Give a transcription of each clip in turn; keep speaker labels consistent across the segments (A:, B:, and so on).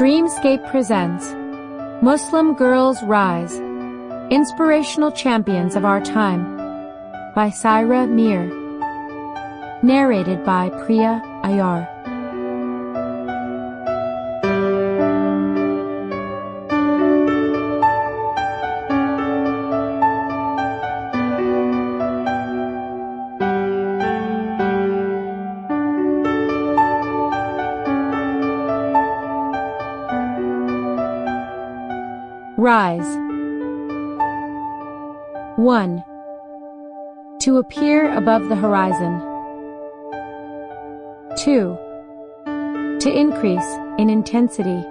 A: Dreamscape presents Muslim Girls Rise Inspirational Champions of Our Time by Saira Mir. Narrated by Priya Ayyar. Rise. 1. To appear above the horizon. 2. To increase in intensity.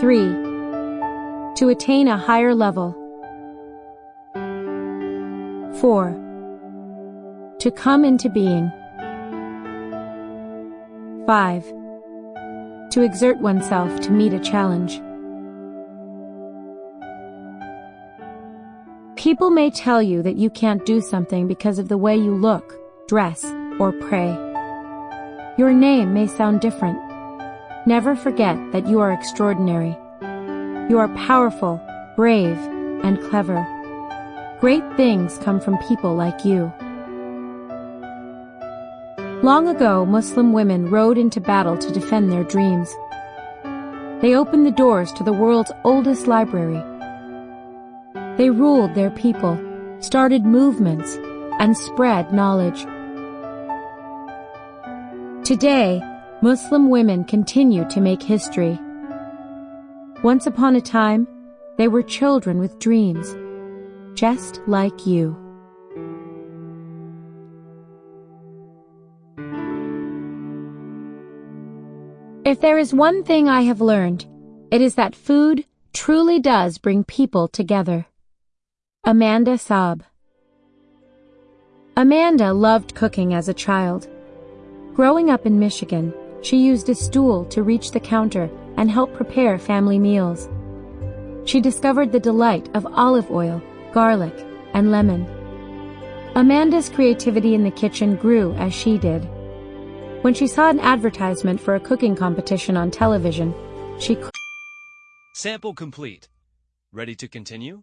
A: 3. To attain a higher level. 4. To come into being. 5. To exert oneself to meet a challenge. People may tell you that you can't do something because of the way you look, dress, or pray. Your name may sound different. Never forget that you are extraordinary. You are powerful, brave, and clever. Great things come from people like you. Long ago, Muslim women rode into battle to defend their dreams. They opened the doors to the world's oldest library they ruled their people, started movements, and spread knowledge. Today, Muslim women continue to make history. Once upon a time, they were children with dreams, just like you. If there is one thing I have learned, it is that food truly does bring people together. Amanda Saab Amanda loved cooking as a child. Growing up in Michigan, she used a stool to reach the counter and help prepare family meals. She discovered the delight of olive oil, garlic, and lemon. Amanda's creativity in the kitchen grew as she did. When she saw an advertisement for a cooking competition on television, she
B: Sample complete. Ready to continue?